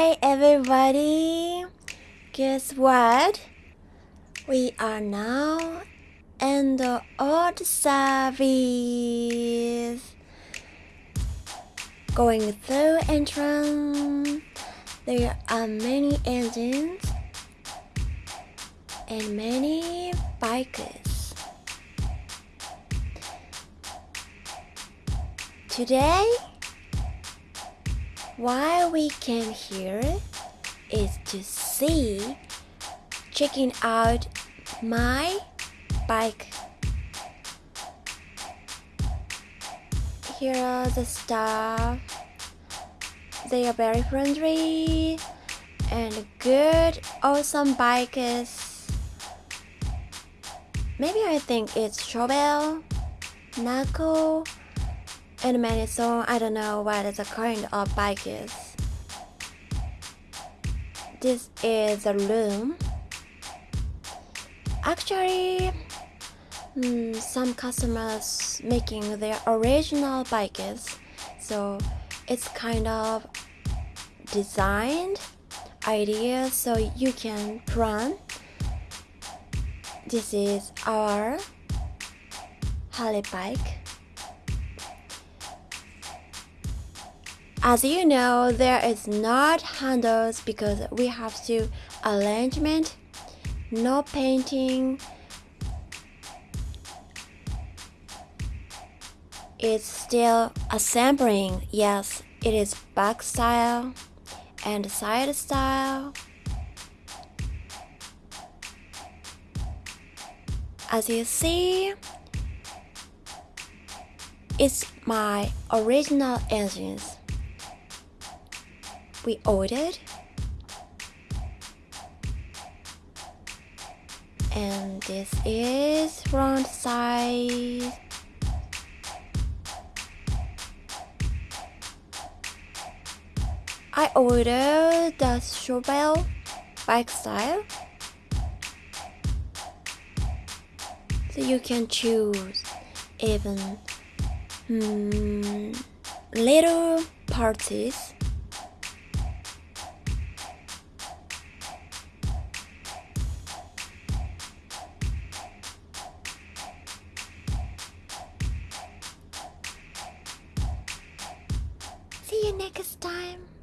Hi everybody! Guess what? We are now in the old service. Going through entrance, there are many engines and many bikers. Today, why we came here is to see, checking out my bike. Here are the staff. They are very friendly and good, awesome bikers. Maybe I think it's Chobel, Nako, and many so I don't know what the kind of bike is. This is the room. Actually, mm, some customers making their original bikes, so it's kind of designed idea so you can run. This is our Harley bike. As you know, there is not handles because we have to arrangement, no painting. It's still assembling. Yes, it is back style and side style. As you see, it's my original engines we ordered. And this is round side I ordered the Chobel bike style. So you can choose even hmm, little parties you next time.